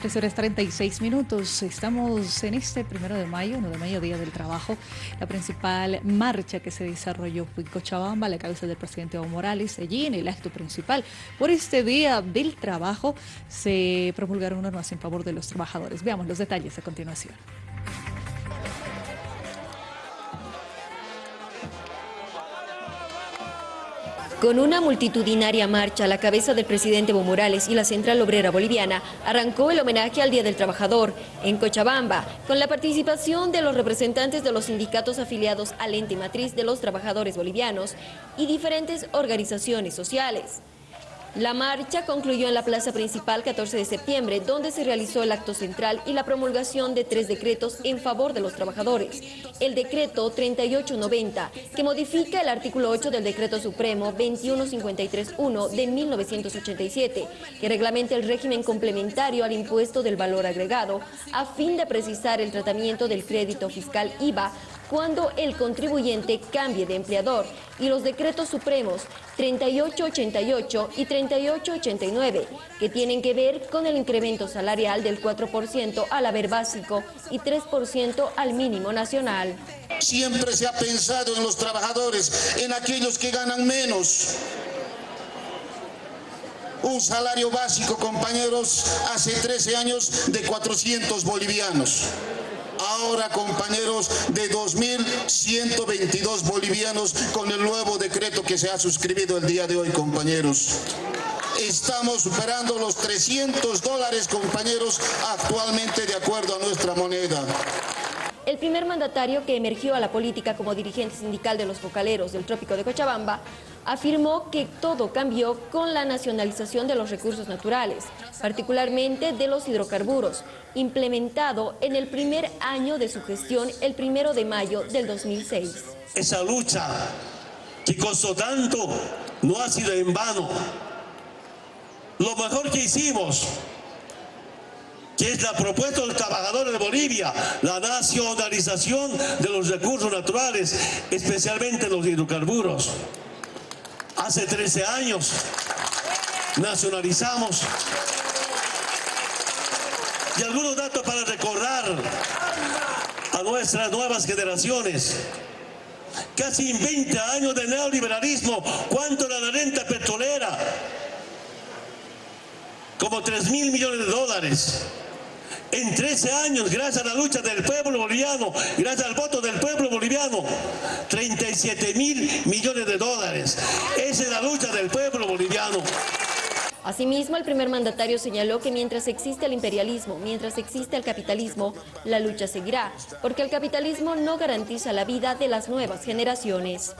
3 horas 36 minutos. Estamos en este primero de mayo, 1 de mayo, Día del Trabajo. La principal marcha que se desarrolló fue en Cochabamba, la cabeza del presidente Evo Morales. Allí, en el acto principal, por este Día del Trabajo, se promulgaron normas en favor de los trabajadores. Veamos los detalles a continuación. Con una multitudinaria marcha a la cabeza del presidente Evo Morales y la Central Obrera Boliviana, arrancó el homenaje al Día del Trabajador en Cochabamba, con la participación de los representantes de los sindicatos afiliados al ente matriz de los trabajadores bolivianos y diferentes organizaciones sociales. La marcha concluyó en la plaza principal 14 de septiembre, donde se realizó el acto central y la promulgación de tres decretos en favor de los trabajadores. El decreto 3890, que modifica el artículo 8 del decreto supremo 21531 de 1987, que reglamenta el régimen complementario al impuesto del valor agregado, a fin de precisar el tratamiento del crédito fiscal IVA cuando el contribuyente cambie de empleador y los decretos supremos 3888 y 3889, que tienen que ver con el incremento salarial del 4% al haber básico y 3% al mínimo nacional. Siempre se ha pensado en los trabajadores, en aquellos que ganan menos. Un salario básico, compañeros, hace 13 años de 400 bolivianos ahora compañeros de 2.122 bolivianos con el nuevo decreto que se ha suscribido el día de hoy compañeros. Estamos superando los 300 dólares compañeros actualmente de acuerdo a nuestra moneda. El primer mandatario que emergió a la política como dirigente sindical de los focaleros del trópico de Cochabamba afirmó que todo cambió con la nacionalización de los recursos naturales, particularmente de los hidrocarburos, implementado en el primer año de su gestión el primero de mayo del 2006. Esa lucha que costó tanto no ha sido en vano. Lo mejor que hicimos que es la propuesta del trabajador de Bolivia, la nacionalización de los recursos naturales, especialmente los hidrocarburos. Hace 13 años nacionalizamos. Y algunos datos para recordar a nuestras nuevas generaciones. Casi 20 años de neoliberalismo. ¿Cuánto era la renta petrolera? Como 3 mil millones de dólares. En 13 años, gracias a la lucha del pueblo boliviano, gracias al voto del pueblo boliviano, 37 mil millones de dólares. Esa es la lucha del pueblo boliviano. Asimismo, el primer mandatario señaló que mientras existe el imperialismo, mientras existe el capitalismo, la lucha seguirá, porque el capitalismo no garantiza la vida de las nuevas generaciones.